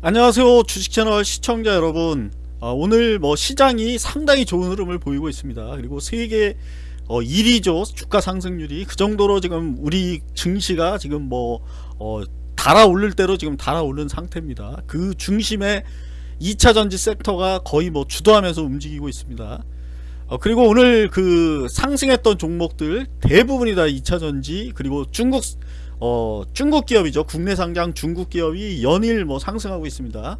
안녕하세요 주식채널 시청자 여러분. 어, 오늘 뭐 시장이 상당히 좋은 흐름을 보이고 있습니다. 그리고 세계 어, 1위죠. 주가 상승률이. 그 정도로 지금 우리 증시가 지금 뭐 어, 달아오를 대로 지금 달아오른 상태입니다. 그 중심에 2차 전지 섹터가 거의 뭐 주도하면서 움직이고 있습니다. 어, 그리고 오늘 그 상승했던 종목들 대부분이 다 2차전지 그리고 중국 어, 중국 기업이죠. 국내 상장 중국 기업이 연일 뭐 상승하고 있습니다.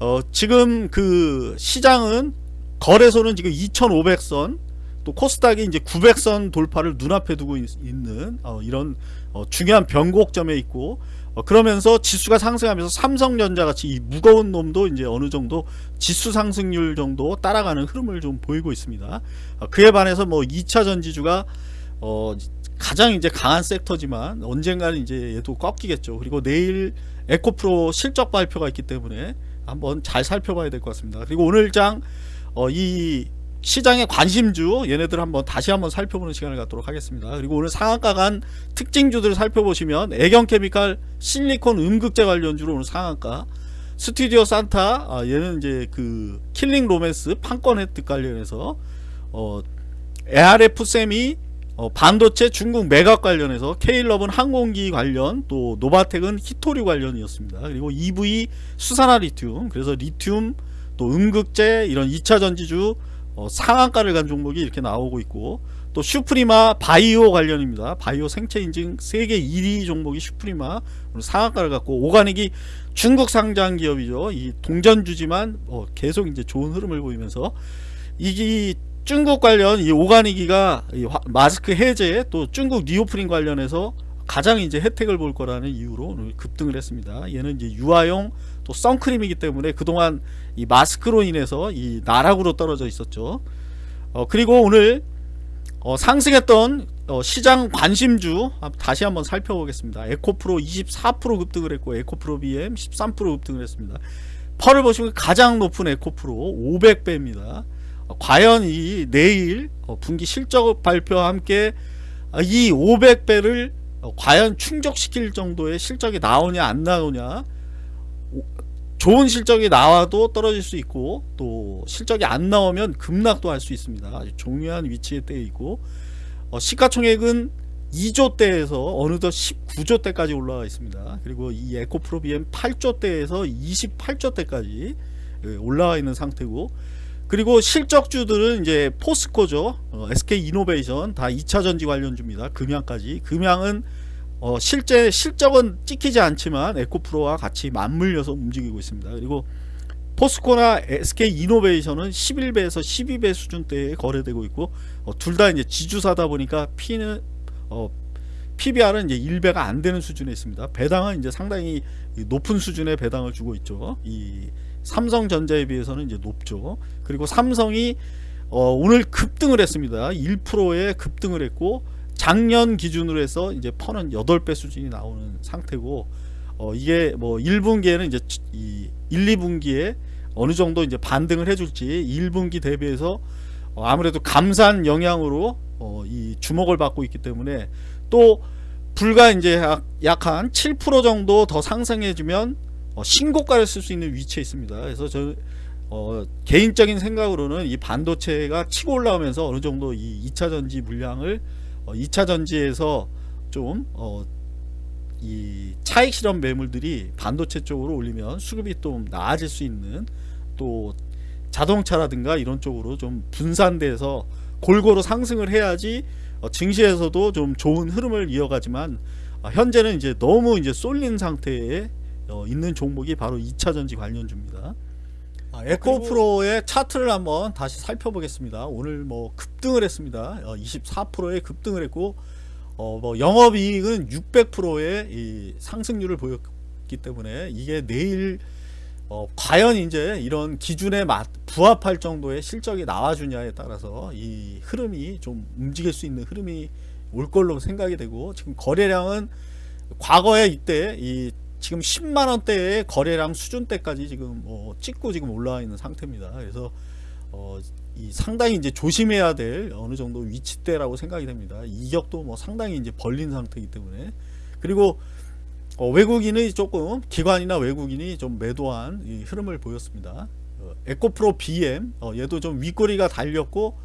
어, 지금 그 시장은 거래소는 지금 2,500선 또 코스닥이 이제 900선 돌파를 눈앞에 두고 있, 는 어, 이런 어, 중요한 변곡점에 있고 어, 그러면서 지수가 상승하면서 삼성전자 같이 이 무거운 놈도 이제 어느 정도 지수 상승률 정도 따라가는 흐름을 좀 보이고 있습니다. 어, 그에 반해서 뭐 2차 전지주가 어, 가장 이제 강한 섹터지만 언젠가는 이제 얘도 꺾이겠죠. 그리고 내일 에코프로 실적 발표가 있기 때문에 한번 잘 살펴봐야 될 것 같습니다. 그리고 오늘 장 어, 이 시장의 관심주 얘네들 한번 다시 한번 살펴보는 시간을 갖도록 하겠습니다. 그리고 오늘 상한가 간 특징주들을 살펴보시면 애경케미칼 실리콘 음극재 관련주로 오늘 상한가 스튜디오 산타 아, 얘는 이제 그 킬링 로맨스 판권 혜택 관련해서 어, ARF 셈이 어, 반도체 중국 매각 관련해서 K럽은 항공기 관련 또 노바텍은 히토류 관련이었습니다. 그리고 EV 수산화 리튬 그래서 리튬 또 음극재 이런 2차 전지주 어, 상한가를 간 종목이 이렇게 나오고 있고 또 슈프리마 바이오 관련입니다. 바이오 생체 인증 세계 1위 종목이 슈프리마 상한가를 갖고 오가닉이 중국 상장 기업이죠. 이 동전주지만 어, 계속 이제 좋은 흐름을 보이면서 이게 중국 관련 이 오가니기가 이 마스크 해제 또 중국 reopening 관련해서 가장 이제 혜택을 볼 거라는 이유로 급등을 했습니다. 얘는 이제 유아용 또 선크림이기 때문에 그동안 이 마스크로 인해서 이 나락으로 떨어져 있었죠. 어, 그리고 오늘 어, 상승했던 어, 시장 관심주 다시 한번 살펴보겠습니다. 에코프로 24% 급등을 했고 에코프로 BM 13% 급등을 했습니다. 펄을 보시면 가장 높은 에코프로 500배입니다. 과연 이 내일 어, 분기 실적 발표와 함께 이 500배를 과연 충족시킬 정도의 실적이 나오냐 안 나오냐 좋은 실적이 나와도 떨어질 수 있고 또 실적이 안 나오면 급락도 할 수 있습니다. 아주 중요한 위치에 떼어 있고 어, 시가총액은 2조대에서 어느덧 19조대까지 올라와 있습니다. 그리고 이 에코프로 BM 8조대에서 28조대까지 예, 올라와 있는 상태고 그리고 실적주들은 이제 포스코죠. 어, SK 이노베이션 다 2차전지 관련주입니다. 금양까지. 금양은 어, 실제 실적은 찍히지 않지만 에코프로와 같이 맞물려서 움직이고 있습니다. 그리고 포스코나 SK 이노베이션은 11배에서 12배 수준대에 거래되고 있고 어, 둘 다 이제 지주사다 보니까 P는 어, PBR은 이제 1배가 안 되는 수준에 있습니다. 배당은 이제 상당히 높은 수준의 배당을 주고 있죠. 이 삼성전자에 비해서는 이제 높죠. 그리고 삼성이 어, 오늘 급등을 했습니다. 1%의 급등을 했고 작년 기준으로 해서 이제 퍼는 8배 수준이 나오는 상태고 어, 이게 뭐 1분기에는 이제 이 1, 2분기에 어느 정도 이제 반등을 해줄지 1분기 대비해서 어, 아무래도 감산 영향으로 어, 이 주목을 받고 있기 때문에 또 불과 이제 약한7% 정도 더 상승해주면 어, 신고가를 쓸 수 있는 위치에 있습니다. 그래서 저 어, 개인적인 생각으로는 이 반도체가 치고 올라오면서 어느 정도 이 2차 전지 물량을 어, 2차 전지에서 좀 어, 이 차익 실험 매물들이 반도체 쪽으로 올리면 수급이 좀 나아질 수 있는 또 자동차라든가 이런 쪽으로 좀 분산돼서 골고루 상승을 해야지 어, 증시에서도 좀 좋은 흐름을 이어가지만 어, 현재는 이제 너무 이제 쏠린 상태에 어, 있는 종목이 바로 2차전지 관련주입니다. 아, 에코프로의 차트를 한번 다시 살펴보겠습니다. 오늘 뭐 급등을 했습니다. 어, 24%의 급등을 했고 어, 뭐 영업이익은 600%의 상승률을 보였기 때문에 이게 내일 어, 과연 이제 이런 기준에 맞, 부합할 정도의 실적이 나와주냐에 따라서 이 흐름이 좀 움직일 수 있는 흐름이 올 걸로 생각이 되고 지금 거래량은 과거에 이때 이 지금 10만 원대의 거래량 수준대까지 지금 어, 찍고 지금 올라와 있는 상태입니다. 그래서 어, 이 상당히 이제 조심해야 될 어느 정도 위치대라고 생각이 됩니다. 이격도 뭐 상당히 이제 벌린 상태이기 때문에 그리고 어, 외국인이 조금 기관이나 외국인이 좀 매도한 이 흐름을 보였습니다. 어, 에코프로 BM 어, 얘도 좀 윗꼬리가 달렸고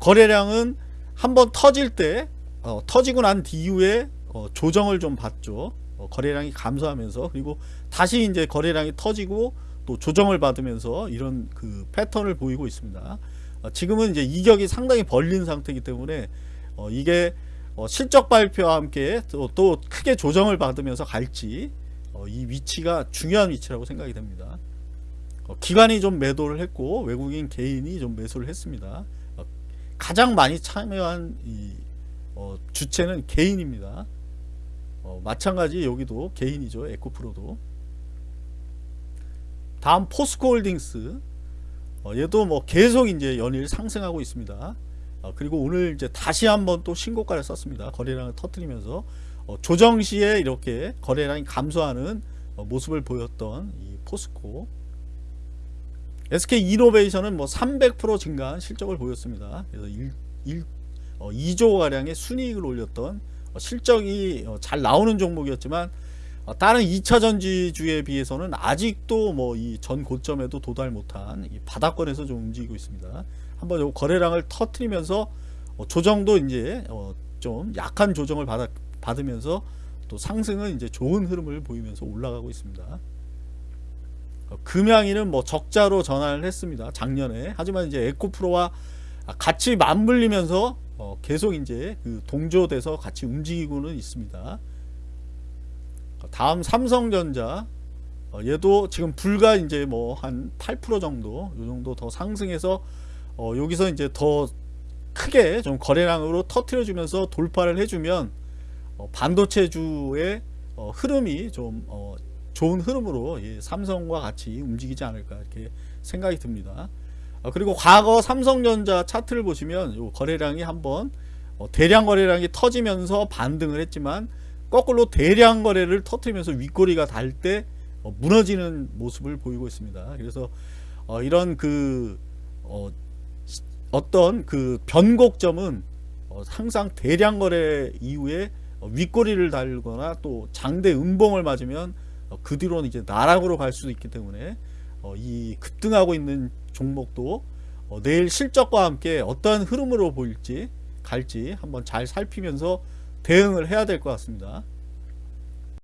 거래량은 한번 터질 때 어, 터지고 난 뒤후에 어, 조정을 좀 받죠. 어, 거래량이 감소하면서 그리고 다시 이제 거래량이 터지고 또 조정을 받으면서 이런 그 패턴을 보이고 있습니다. 어, 지금은 이제 이격이 상당히 벌린 상태이기 때문에 어, 이게 어, 실적 발표와 함께 또, 또 크게 조정을 받으면서 갈지 어, 이 위치가 중요한 위치라고 생각이 됩니다. 어, 기관이 좀 매도를 했고 외국인 개인이 좀 매수를 했습니다. 어, 가장 많이 참여한 주체는 개인입니다. 어, 마찬가지 여기도 개인이죠. 에코프로도. 다음 포스코홀딩스. 어, 얘도 뭐 계속 이제 연일 상승하고 있습니다. 어, 그리고 오늘 이제 다시 한번 또 신고가를 썼습니다. 거래량을 터뜨리면서 어, 조정 시에 이렇게 거래량이 감소하는 어, 모습을 보였던 이 포스코. SK 이노베이션은 뭐 300% 증가한 실적을 보였습니다. 그래서 1, 1, 어, 2조 가량의 순이익을 올렸던 어, 실적이 어, 잘 나오는 종목이었지만 어, 다른 2차 전지주에 비해서는 아직도 뭐 이 전 고점에도 도달 못한 이 바닥권에서 좀 움직이고 있습니다. 한번 요 거래량을 터트리면서 어, 조정도 이제 어, 좀 약한 조정을 받으면서 또 상승은 이제 좋은 흐름을 보이면서 올라가고 있습니다. 어, 금양이는 뭐 적자로 전환을 했습니다. 작년에. 하지만 이제 에코프로와 같이 맞물리면서 어, 계속 이제 그 동조돼서 같이 움직이고는 있습니다. 어, 다음 삼성전자 어, 얘도 지금 불과 이제 뭐 한 8% 정도 요 정도 더 상승해서 어, 여기서 이제 더 크게 좀 거래량으로 터트려 주면서 돌파를 해주면 어, 반도체주의 어, 흐름이 좀 어, 좋은 흐름으로 예, 삼성과 같이 움직이지 않을까 이렇게 생각이 듭니다. 어, 그리고 과거 삼성전자 차트를 보시면 요 거래량이 한번 어, 대량 거래량이 터지면서 반등을 했지만 거꾸로 대량 거래를 터트리면서 윗꼬리가 달때 어, 무너지는 모습을 보이고 있습니다. 그래서 어, 이런 그 어, 어떤 그 변곡점은 어, 항상 대량 거래 이후에 어, 윗꼬리를 달거나 또 장대 음봉을 맞으면 어, 그 뒤로는 이제 나락으로 갈 수도 있기 때문에 어, 이 급등하고 있는 종목도 어, 내일 실적과 함께 어떠한 흐름으로 보일지 갈지 한번 잘 살피면서 대응을 해야 될 것 같습니다.